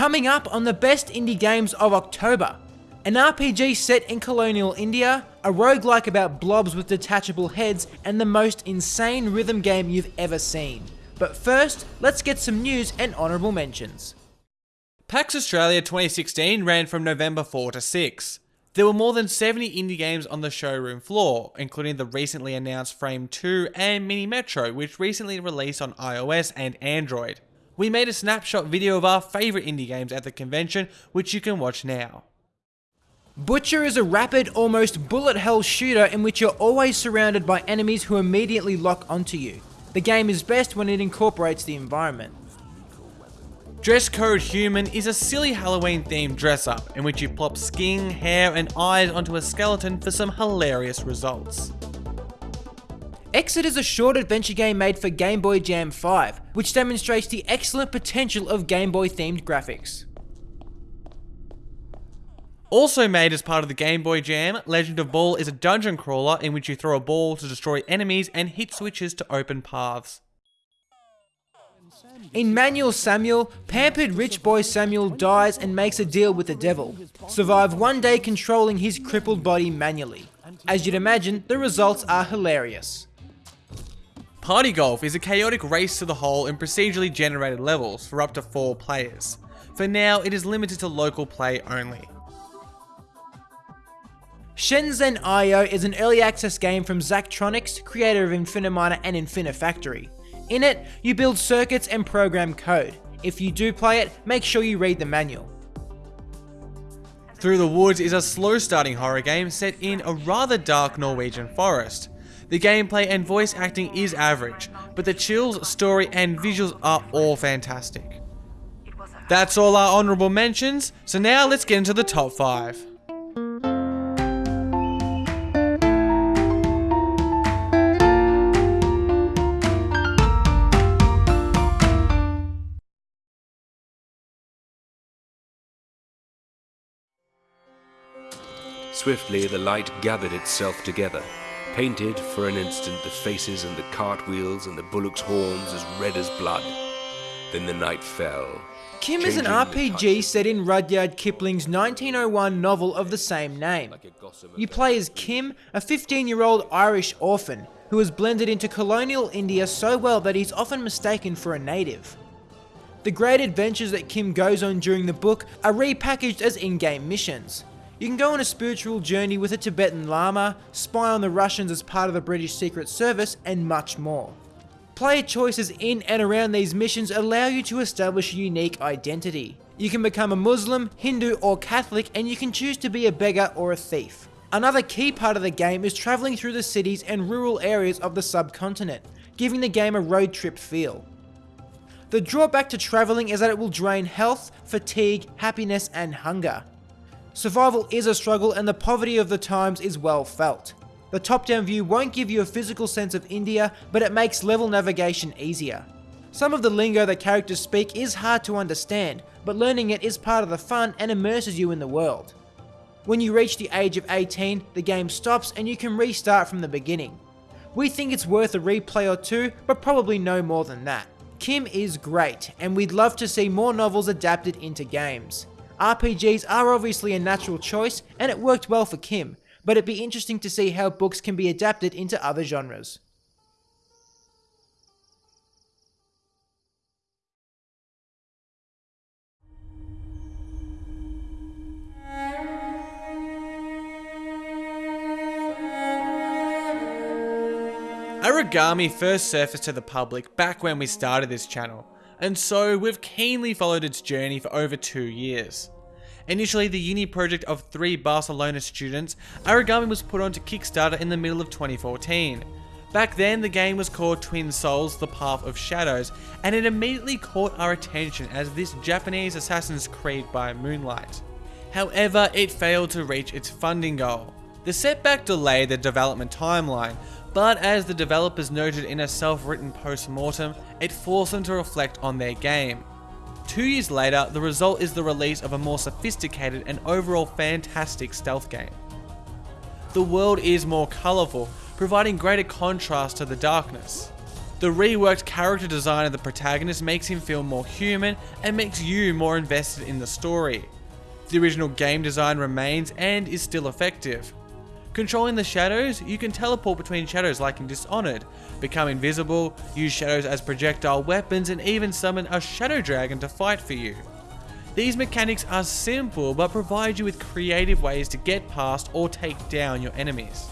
Coming up on the best indie games of October, an RPG set in colonial India, a roguelike about blobs with detachable heads, and the most insane rhythm game you've ever seen. But first, let's get some news and honourable mentions. PAX Australia 2016 ran from November 4 to 6. There were more than 70 indie games on the showroom floor, including the recently announced Framed 2 and Mini Metro, which recently released on iOS and Android. We made a snapshot video of our favourite indie games at the convention, which you can watch now. Butcher is a rapid, almost bullet hell shooter in which you're always surrounded by enemies who immediately lock onto you. The game is best when it incorporates the environment. Dress Code Human is a silly Halloween themed dress up in which you plop skin, hair, and eyes onto a skeleton for some hilarious results. Exit is a short adventure game made for Game Boy Jam 5, which demonstrates the excellent potential of Game Boy themed graphics. Also made as part of the Game Boy Jam, Legend of Ball is a dungeon crawler in which you throw a ball to destroy enemies and hit switches to open paths. In Manual Samuel, pampered rich boy Samuel dies and makes a deal with the devil. Survive one day controlling his crippled body manually. As you'd imagine, the results are hilarious. Party Golf is a chaotic race to the hole in procedurally generated levels for up to 4 players. For now, it is limited to local play only. Shenzhen IO is an early access game from Zachtronics, creator of Infiniminer and Infinifactory. In it, you build circuits and program code. If you do play it, make sure you read the manual. Through the Woods is a slow starting horror game set in a rather dark Norwegian forest. The gameplay and voice acting is average, but the chills, story and visuals are all fantastic. That's all our honourable mentions, so now let's get into the top 5. Swiftly the light gathered itself together, painted for an instant the faces and the cartwheels and the bullocks' horns as red as blood. Then the night fell. Kim is an RPG set in Rudyard Kipling's 1901 novel of the same name. like a gossamer You play as Kim, a 15 year old Irish orphan who has blended into colonial India so well that he's often mistaken for a native. The great adventures that Kim goes on during the book are repackaged as in game missions. You can go on a spiritual journey with a Tibetan Lama, spy on the Russians as part of the British Secret Service, and much more. Player choices in and around these missions allow you to establish a unique identity. You can become a Muslim, Hindu, or Catholic, and you can choose to be a beggar or a thief. Another key part of the game is travelling through the cities and rural areas of the subcontinent, giving the game a road trip feel. The drawback to travelling is that it will drain health, fatigue, happiness, and hunger. Survival is a struggle and the poverty of the times is well felt. The top down view won't give you a physical sense of India, but it makes level navigation easier. Some of the lingo that characters speak is hard to understand, but learning it is part of the fun and immerses you in the world. When you reach the age of 18, the game stops and you can restart from the beginning. We think it's worth a replay or two, but probably no more than that. Kim is great, and we'd love to see more novels adapted into games. RPGs are obviously a natural choice, and it worked well for Kim, but it'd be interesting to see how books can be adapted into other genres. Aragami first surfaced to the public back when we started this channel, and so we've keenly followed its journey for over two years. Initially the uni project of three Barcelona students, Aragami was put onto Kickstarter in the middle of 2014. Back then the game was called Twin Souls The Path of Shadows, and it immediately caught our attention as this Japanese Assassin's Creed by Moonlight. However, it failed to reach its funding goal. The setback delayed the development timeline, but as the developers noted in a self-written post-mortem, it forced them to reflect on their game. Two years later, the result is the release of a more sophisticated and overall fantastic stealth game. The world is more colourful, providing greater contrast to the darkness. The reworked character design of the protagonist makes him feel more human and makes you more invested in the story. The original game design remains and is still effective. Controlling the shadows, you can teleport between shadows like in Dishonored, become invisible, use shadows as projectile weapons, and even summon a shadow dragon to fight for you. These mechanics are simple but provide you with creative ways to get past or take down your enemies.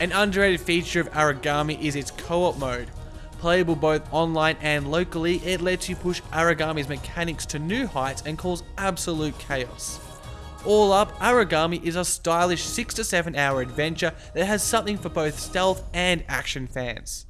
An underrated feature of Aragami is its co-op mode. Playable both online and locally, it lets you push Aragami's mechanics to new heights and cause absolute chaos. All up, Aragami is a stylish 6 to 7 hour adventure that has something for both stealth and action fans.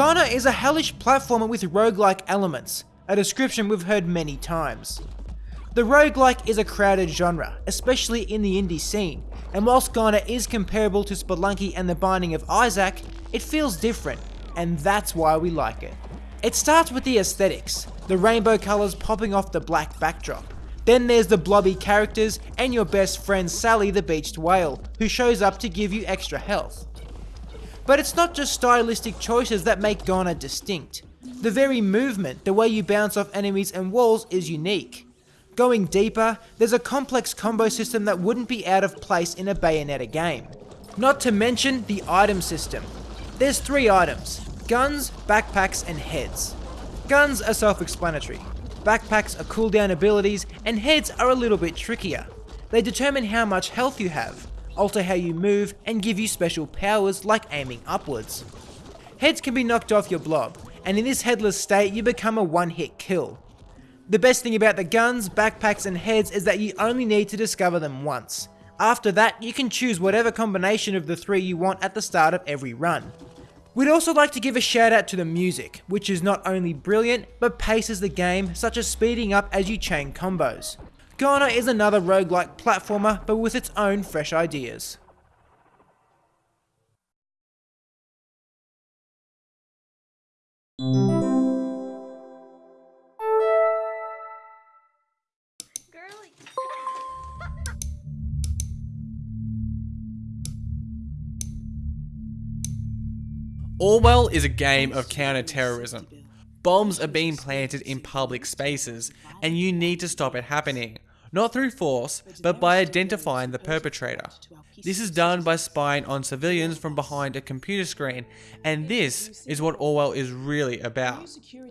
GoNNER is a hellish platformer with roguelike elements, a description we've heard many times. The roguelike is a crowded genre, especially in the indie scene, and whilst GoNNER is comparable to Spelunky and The Binding of Isaac, it feels different, and that's why we like it. It starts with the aesthetics, the rainbow colours popping off the black backdrop. Then there's the blobby characters and your best friend Sally the beached whale, who shows up to give you extra health. But it's not just stylistic choices that make GoNNER distinct. The very movement, the way you bounce off enemies and walls is unique. Going deeper, there's a complex combo system that wouldn't be out of place in a Bayonetta game. Not to mention the item system. There's three items, guns, backpacks and heads. Guns are self-explanatory. Backpacks are cooldown abilities and heads are a little bit trickier. They determine how much health you have alter how you move, and give you special powers like aiming upwards. Heads can be knocked off your blob, and in this headless state you become a one hit kill. The best thing about the guns, backpacks and heads is that you only need to discover them once. After that, you can choose whatever combination of the three you want at the start of every run. We'd also like to give a shout out to the music, which is not only brilliant, but paces the game, such as speeding up as you chain combos. GoNNER is another roguelike platformer, but with its own fresh ideas. Orwell is a game of counter-terrorism. Bombs are being planted in public spaces, and you need to stop it happening not through force, but by identifying the perpetrator. This is done by spying on civilians from behind a computer screen, and this is what Orwell is really about.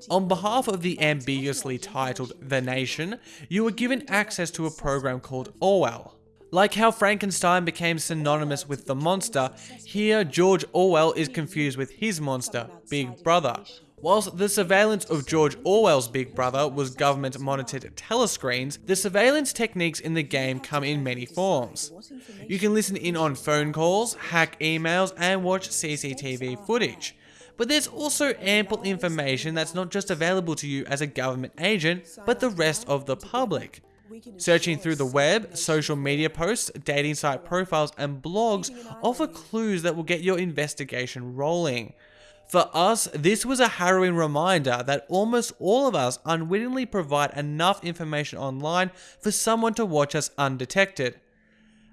On behalf of the ambiguously titled The Nation, you were given access to a program called Orwell. Like how Frankenstein became synonymous with the monster, here George Orwell is confused with his monster, Big Brother. Whilst the surveillance of George Orwell's Big Brother was government monitored telescreens, the surveillance techniques in the game come in many forms. You can listen in on phone calls, hack emails, and watch CCTV footage. But there's also ample information that's not just available to you as a government agent, but the rest of the public. Searching through the web, social media posts, dating site profiles, and blogs offer clues that will get your investigation rolling. For us, this was a harrowing reminder that almost all of us unwittingly provide enough information online for someone to watch us undetected.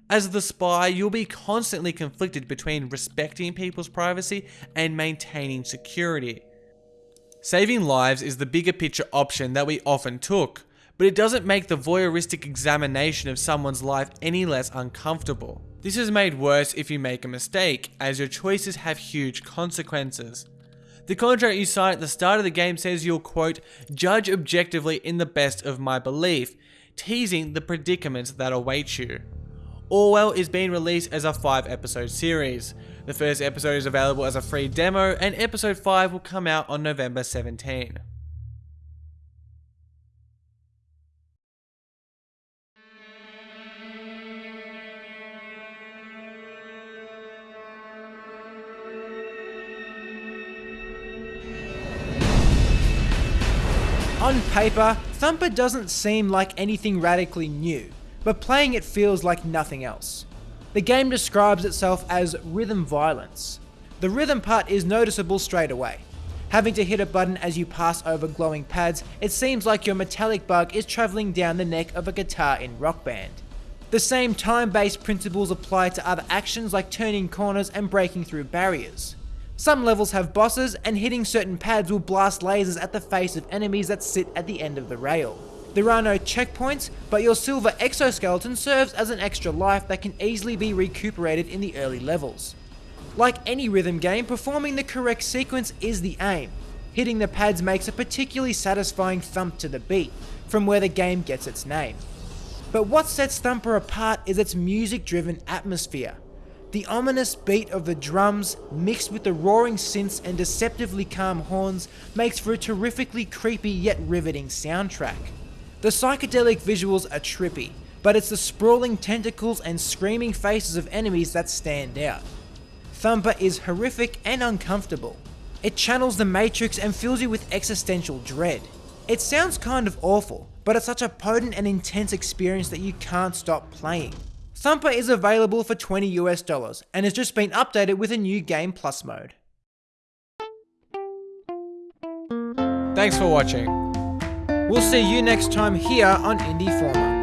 As the spy, you'll be constantly conflicted between respecting people's privacy and maintaining security. Saving lives is the bigger picture option that we often took, but it doesn't make the voyeuristic examination of someone's life any less uncomfortable. This is made worse if you make a mistake, as your choices have huge consequences. The contract you sign at the start of the game says you'll quote, judge objectively in the best of my belief, teasing the predicaments that await you. Orwell is being released as a 5 episode series. The first episode is available as a free demo, and episode 5 will come out on November 17. On paper, Thumper doesn't seem like anything radically new, but playing it feels like nothing else. The game describes itself as rhythm violence. The rhythm part is noticeable straight away. Having to hit a button as you pass over glowing pads, it seems like your metallic bug is travelling down the neck of a guitar in Rock Band. The same time-based principles apply to other actions like turning corners and breaking through barriers. Some levels have bosses, and hitting certain pads will blast lasers at the face of enemies that sit at the end of the rail. There are no checkpoints, but your silver exoskeleton serves as an extra life that can easily be recuperated in the early levels. Like any rhythm game, performing the correct sequence is the aim. Hitting the pads makes a particularly satisfying thump to the beat, from where the game gets its name. But what sets Thumper apart is its music driven atmosphere. The ominous beat of the drums, mixed with the roaring synths and deceptively calm horns, makes for a terrifically creepy yet riveting soundtrack. The psychedelic visuals are trippy, but it's the sprawling tentacles and screaming faces of enemies that stand out. Thumper is horrific and uncomfortable. It channels the Matrix and fills you with existential dread. It sounds kind of awful, but it's such a potent and intense experience that you can't stop playing. Thumper is available for 20 US dollars and has just been updated with a new Game Plus mode. Thanks for watching. We'll see you next time here on Indie Forma.